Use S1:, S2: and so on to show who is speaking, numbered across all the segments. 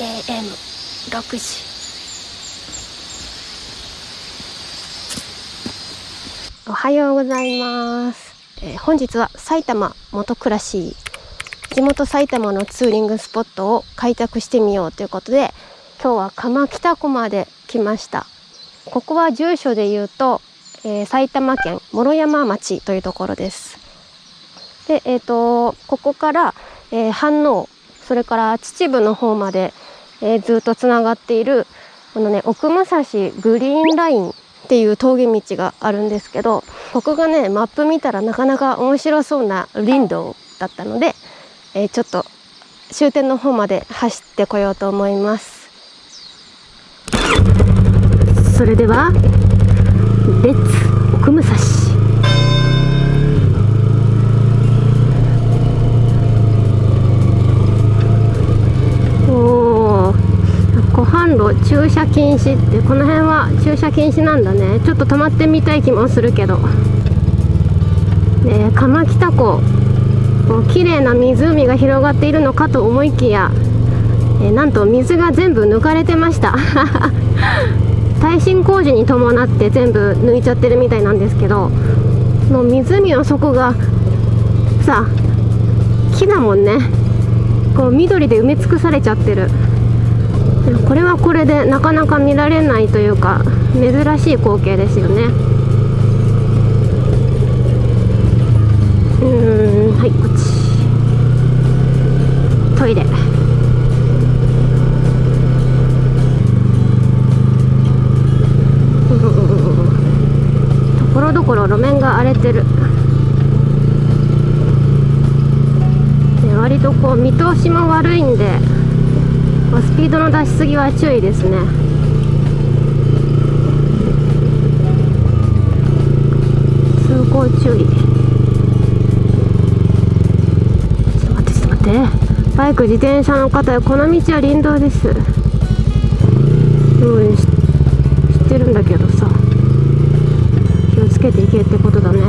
S1: AM6 時。おはようございます、えー、本日は埼玉元暮らし地元埼玉のツーリングスポットを開拓してみようということで今日は鎌北湖まで来ました。ここは住所で言うと、えー、埼玉県諸山町というところです。でえっ、ー、とここから、えー、飯能それから秩父の方まで、えー、ずっとつながっているこのね奥武蔵グリーンラインっていう峠道があるんですけどここがねマップ見たらなかなか面白そうな林道だったので、えー、ちょっと終点の方まで走ってこようと思います。それではレッツ奥武蔵。駐車禁止ってこの辺は駐車禁止なんだね。ちょっと止まってみたい気もするけど。ね鎌北湖綺麗な湖が広がっているのかと思いきやえなんと水が全部抜かれてました。耐震工事に伴って全部抜いちゃってるみたいなんですけどもう湖の底がさ木だもんね。こう緑で埋め尽くされちゃってる。これはこれでなかなか見られないというか珍しい光景ですよね。うんはいこっち。トイレ。ところどころ路面が荒れてる。割とこう見通しも悪いんでスピードの出しすぎは注意ですね。通行注意。ちょっと待ってちょっと待って。バイク自転車の方この道は林道です。うん知ってるんだけどさ。気をつけていけってことだね。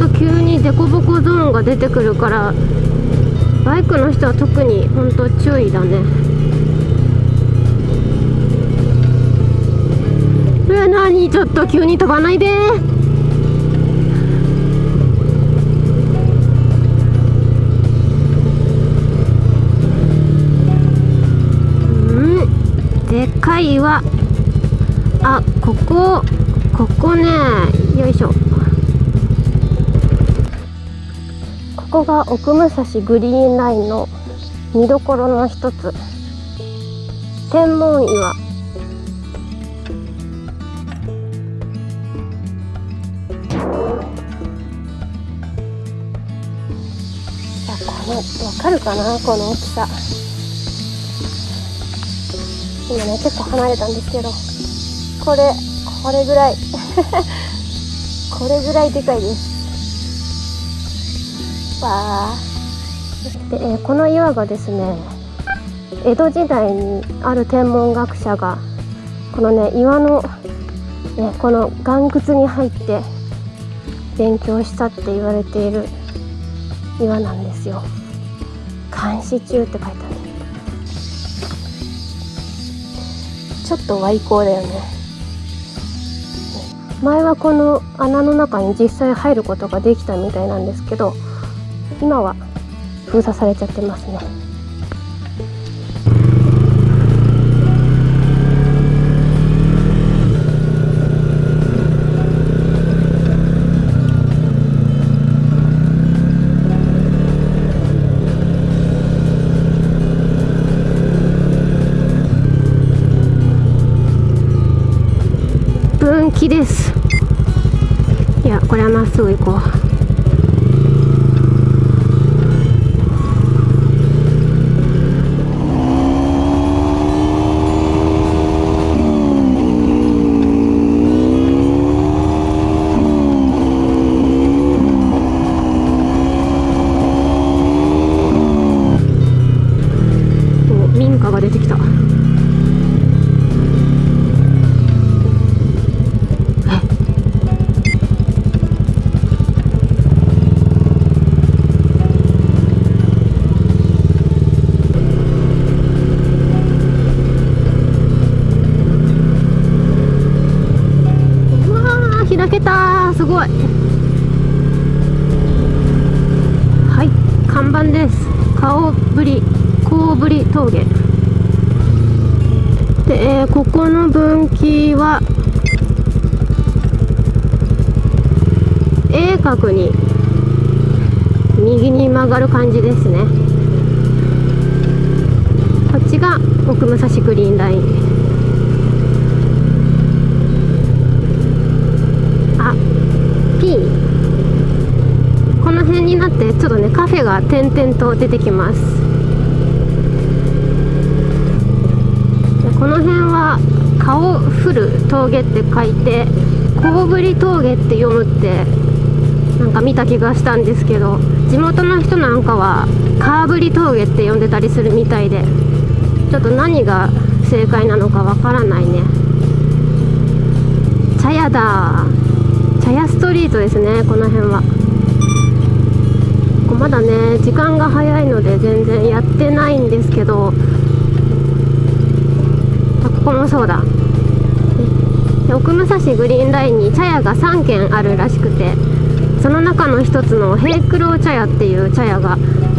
S1: と急に凸凹ゾーンが出てくるからバイクの人は特に本当注意だね。うわ何？ちょっと急に飛ばないで。うん。でかい岩。あここ。ここね。よいしょ。ここが奥武蔵グリーンラインの見どころの一つ。天文岩。このわかるかな？この大きさ。今ね結構離れたんですけど。これこれぐらい。これぐらいでかいです。わで、えー、この岩がですね江戸時代にある天文学者がこのね岩の、ね、この岩窟に入って勉強したって言われている岩なんですよ。監視中って書いてある。ちょっと歪光だよね。前はこの穴の中に実際入ることができたみたいなんですけど今は封鎖されちゃってますね。分岐です。いやこれはまっすぐ行こう。えー、ここの分岐は A 角に右に曲がる感じですね。こっちが奥武蔵グリーンライン。あ P この辺になってちょっとねカフェが点々と出てきます。この辺顔降る峠って書いて小ぶり峠って読むってなんか見た気がしたんですけど地元の人なんかはカーブリ峠って呼んでたりするみたいでちょっと何が正解なのかわからないね。茶屋だ。茶屋ストリートですねこの辺は。まだね時間が早いので全然やってないんですけどこもそうだ。奥武蔵グリーンラインに茶屋が3軒あるらしくてその中の一つの平九郎茶屋っていう茶屋が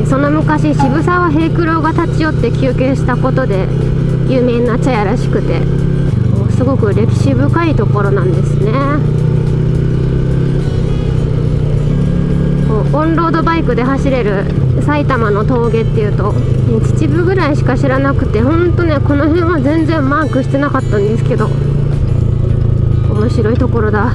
S1: その昔渋沢平九郎が立ち寄って休憩したことで有名な茶屋らしくてすごく歴史深いところなんですね。オンロードバイクで走れる埼玉の峠っていうと秩父ぐらいしか知らなくてほんとねこの辺は全然マークしてなかったんですけど面白いところだ。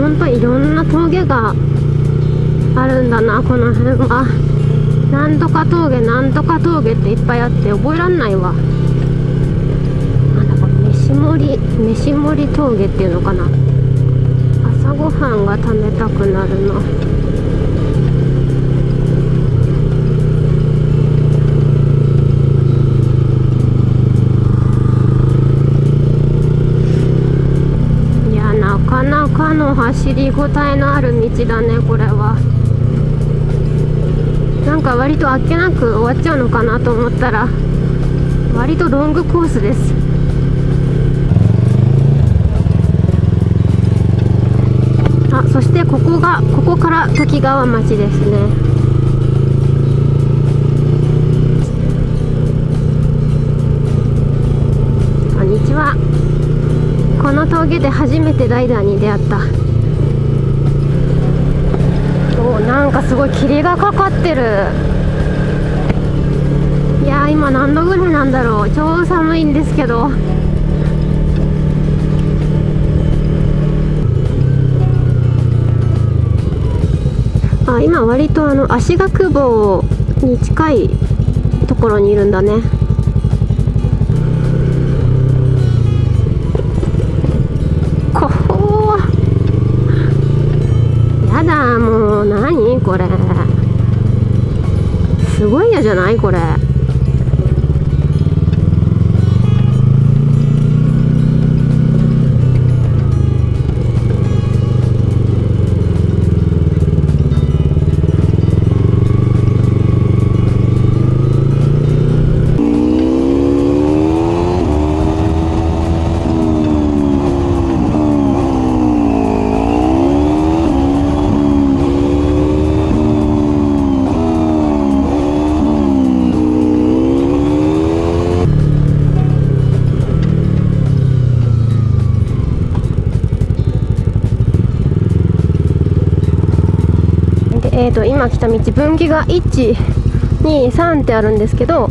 S1: ほんといろんな峠があるんだなこの辺は。なんとか峠なんとか峠っていっぱいあって覚えらんないわ。なんだこれ飯盛り飯盛り峠っていうのかな。朝ごはんが食べたくなるなの走りごたえのある道だねこれは。なんか割とあっけなく終わっちゃうのかなと思ったら割とロングコースです。あそしてここがここから時川町ですね。こんにちは。この峠で初めてライダーに出会ったおなんかすごい霧がかかってる。いや今何度ぐらいなんだろう。超寒いんですけど。あ今割とあの足学坊に近いところにいるんだね。こほやだ何これ。すごい嫌じゃないこれ。ーと、今来た道分岐が123ってあるんですけど、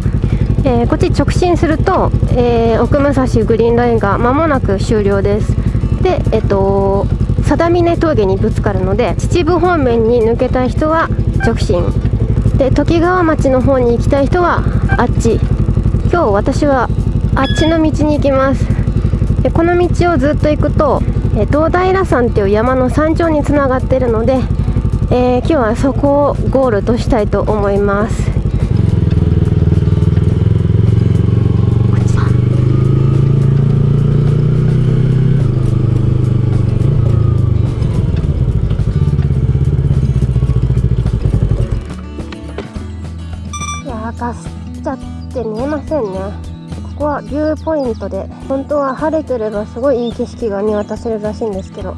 S1: えー、こっち直進すると、えー、奥武蔵グリーンラインが間もなく終了です。でえっ、ー、と定峰峠にぶつかるので秩父方面に抜けたい人は直進。で時川町の方に行きたい人はあっち。今日私はあっちの道に行きます。でこの道をずっと行くとえ、東平山っていう山の山頂につながってるので、えー、今日はそこをゴールとしたいと思います。かすっちゃって見えませんね。ここはビューポイントで本当は晴れてればすごいいい景色が見渡せるらしいんですけど。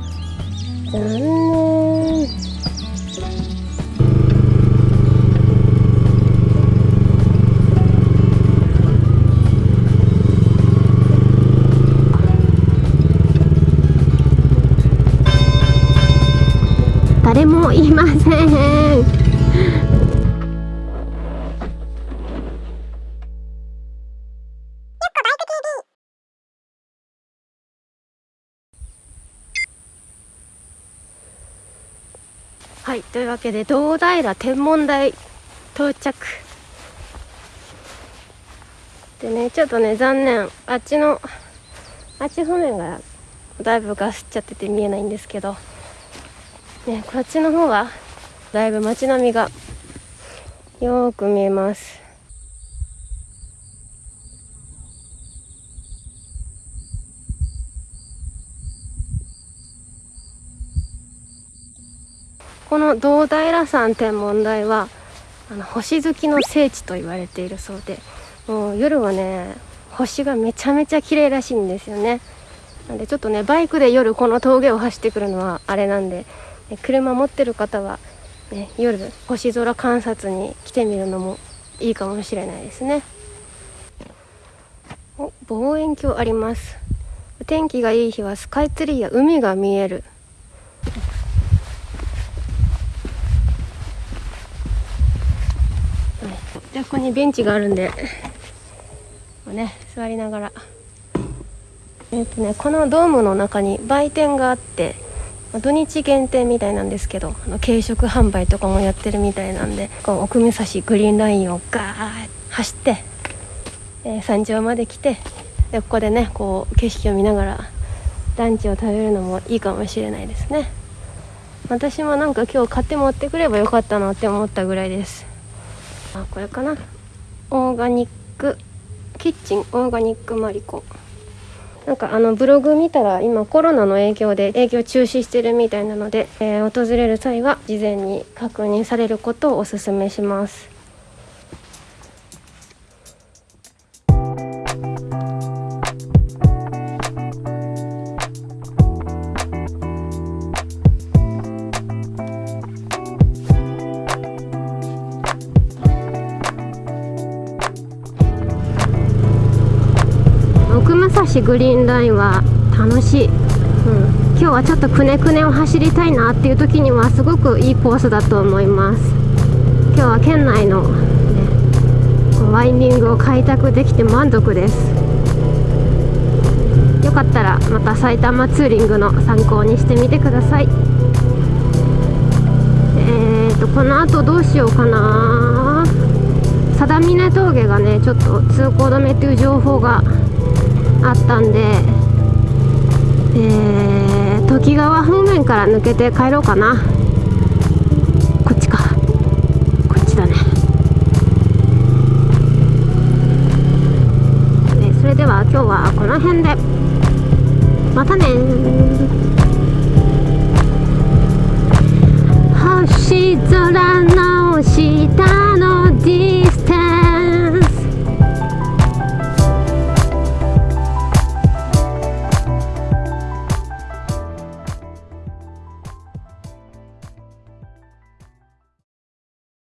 S1: 残念。はいというわけで堂平天文台到着。でねちょっとね残念。あっちのあっち方面がだいぶガスっちゃってて見えないんですけど。ねこっちの方はだいぶ街並みがよく見えます。この堂平山天文台はあの星好きの聖地と言われているそうでもう夜はね星がめちゃめちゃ綺麗らしいんですよね。なんでちょっとねバイクで夜この峠を走ってくるのはあれなんで車持ってる方は、ね、夜星空観察に来てみるのもいいかもしれないですね。お望遠鏡あります。天気がいい日はスカイツリーや海が見える。ここにベンチがあるんでね座りながら。えっとねこのドームの中に売店があって土日限定みたいなんですけどあの軽食販売とかもやってるみたいなんでこう奥武蔵グリーンラインをガーッ走って、えー、山頂まで来てでここでねこう景色を見ながらランチを食べるのもいいかもしれないですね。私もなんか今日買って持ってくればよかったなって思ったぐらいです。あこれかな。オーガニックキッチンオーガニックマリコ。なんかあのブログ見たら今コロナの影響で営業中止してるみたいなので、えー、訪れる際は事前に確認されることをおすすめします。しグリーンラインは楽しい、うん、今日はちょっとくねくねを走りたいなっていう時にはすごくいいコースだと思います。今日は県内の、ね、ワインディングを開拓できて満足です。よかったらまた埼玉ツーリングの参考にしてみてください。えーとこの後どうしようかな。定峰峠がねちょっと通行止めっていう情報があったんで、えー、時川方面から抜けて帰ろうかな。こっちか。こっちだね。でそれでは今日はこの辺で。またね星空の下の D